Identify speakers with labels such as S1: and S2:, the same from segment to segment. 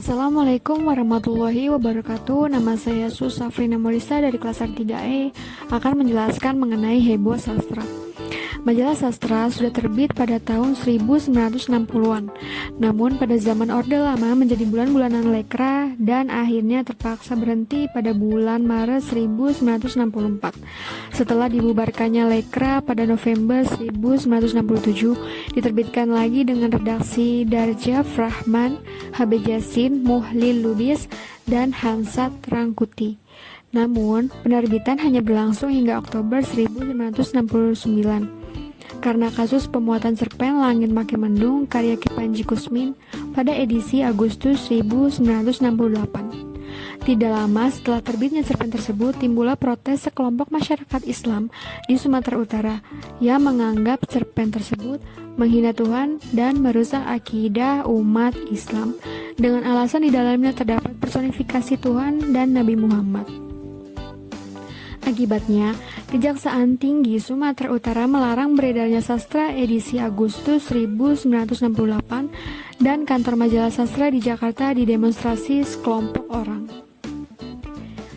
S1: Assalamualaikum warahmatullahi wabarakatuh. Nama saya Susafrina Morisa dari kelas R3E Akan menjelaskan mengenai heboh sastra Majalah sastra sudah terbit pada tahun 1960-an. Namun pada zaman Orde Lama menjadi bulan-bulanan lekra dan akhirnya terpaksa berhenti pada bulan Maret 1964. Setelah dibubarkannya lekra pada November 1967, diterbitkan lagi dengan redaksi Darjaf Rahman, HB Jasin, Muhlil Lubis, dan Hansat Rangkuti. Namun, penerbitan hanya berlangsung hingga Oktober 1969 karena kasus pemuatan cerpen Langit Makin Mendung karya Kipanji Kusmin pada edisi Agustus 1968. Tidak lama setelah terbitnya cerpen tersebut, timbullah protes sekelompok masyarakat Islam di Sumatera Utara yang menganggap cerpen tersebut menghina Tuhan dan merusak akidah umat Islam dengan alasan di dalamnya terdapat personifikasi Tuhan dan Nabi Muhammad. Akibatnya, Kejaksaan Tinggi Sumatera Utara melarang beredarnya sastra edisi Agustus 1968 dan kantor majalah sastra di Jakarta didemonstrasi sekelompok orang.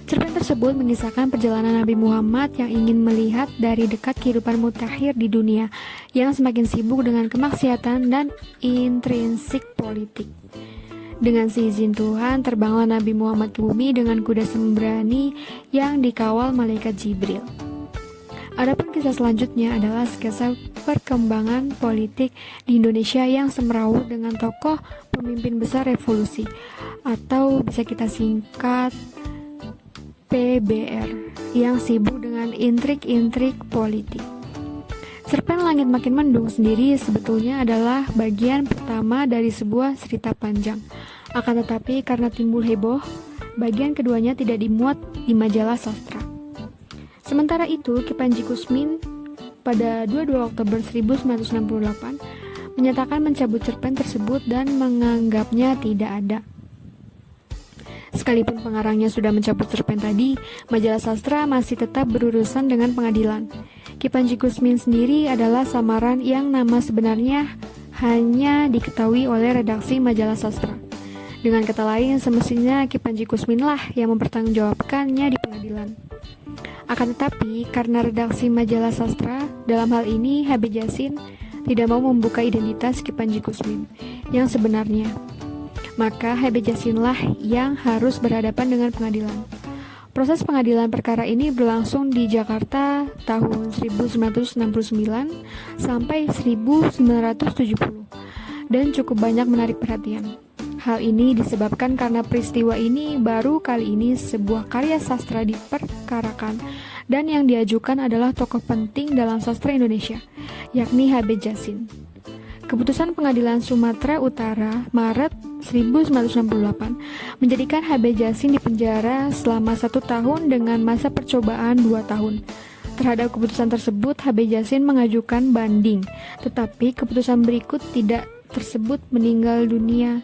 S1: Cerpen tersebut mengisahkan perjalanan Nabi Muhammad yang ingin melihat dari dekat kehidupan mutakhir di dunia yang semakin sibuk dengan kemaksiatan dan intrinsik politik. Dengan seizin Tuhan, terbanglah Nabi Muhammad ke bumi dengan kuda sembrani yang dikawal malaikat Jibril. Adapun kisah selanjutnya adalah sketsa perkembangan politik di Indonesia yang semrawut dengan tokoh pemimpin besar revolusi atau bisa kita singkat PBR yang sibuk dengan intrik-intrik politik. Cerpen Langit Makin Mendung sendiri sebetulnya adalah bagian pertama dari sebuah cerita panjang akan tetapi karena timbul heboh, bagian keduanya tidak dimuat di majalah sastra. Sementara itu, Kipanji Kusmin pada 22 Oktober 1968 menyatakan mencabut cerpen tersebut dan menganggapnya tidak ada. Sekalipun pengarangnya sudah mencabut cerpen tadi, majalah sastra masih tetap berurusan dengan pengadilan. Kipanji Kusmin sendiri adalah samaran yang nama sebenarnya hanya diketahui oleh redaksi majalah sastra. Dengan kata lain, semestinya Ki Panji Kusmin lah yang mempertanggungjawabkannya di pengadilan. Akan tetapi, karena redaksi majalah sastra, dalam hal ini HB Jasin tidak mau membuka identitas Ki Panji Kusmin yang sebenarnya. Maka HB Jasin lah yang harus berhadapan dengan pengadilan. Proses pengadilan perkara ini berlangsung di Jakarta tahun 1969 sampai 1970 dan cukup banyak menarik perhatian. Hal ini disebabkan karena peristiwa ini baru kali ini sebuah karya sastra diperkarakan dan yang diajukan adalah tokoh penting dalam sastra Indonesia, yakni HB Jasin. Keputusan Pengadilan Sumatera Utara Maret 1968 menjadikan HB Jasin dipenjara selama satu tahun dengan masa percobaan dua tahun. Terhadap keputusan tersebut, HB Jasin mengajukan banding, tetapi keputusan berikut tidak tersebut meninggal dunia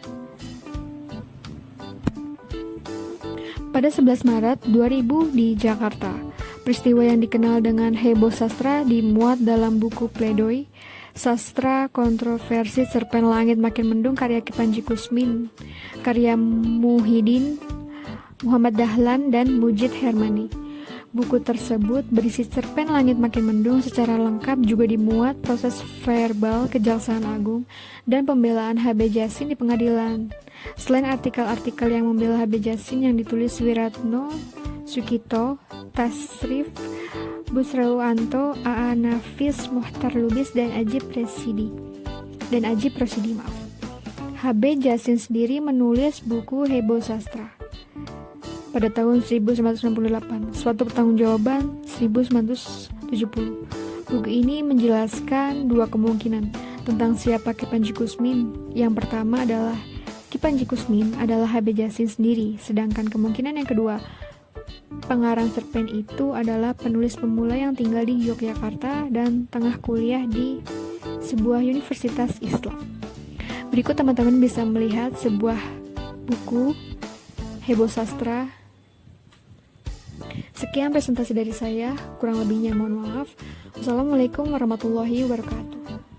S1: pada 11 Maret 2000 di Jakarta. Peristiwa yang dikenal dengan heboh sastra dimuat dalam buku Pledoi Sastra Kontroversi Cerpen Langit Makin Mendung karya Kipanji Kusmin, karya Muhyiddin, Muhammad Dahlan, dan Mujid Hermani. Buku tersebut berisi cerpen Langit Makin Mendung secara lengkap juga dimuat proses verbal Kejaksaan Agung dan pembelaan HB Jasin di pengadilan. Selain artikel-artikel yang membela HB Jasin yang ditulis Wiratno, Sukito, Tasrif, Busrawanto, AA Nafis, Muhtar Lubis, dan Aji Presidi. Dan Aji Presidi, maaf. HB Jasin sendiri menulis buku Hebo Sastra pada tahun 1968, suatu pertanggungjawaban 1970. Buku ini menjelaskan dua kemungkinan tentang siapa Kipanji Kusmin. Yang pertama adalah Kipanji Kusmin adalah HB Jasin sendiri, sedangkan kemungkinan yang kedua, pengarang cerpen itu adalah penulis pemula yang tinggal di Yogyakarta dan tengah kuliah di sebuah universitas Islam. Berikut teman-teman bisa melihat sebuah buku Hebo Sastra Sekian presentasi dari saya, kurang lebihnya mohon maaf. Wassalamualaikum warahmatullahi wabarakatuh.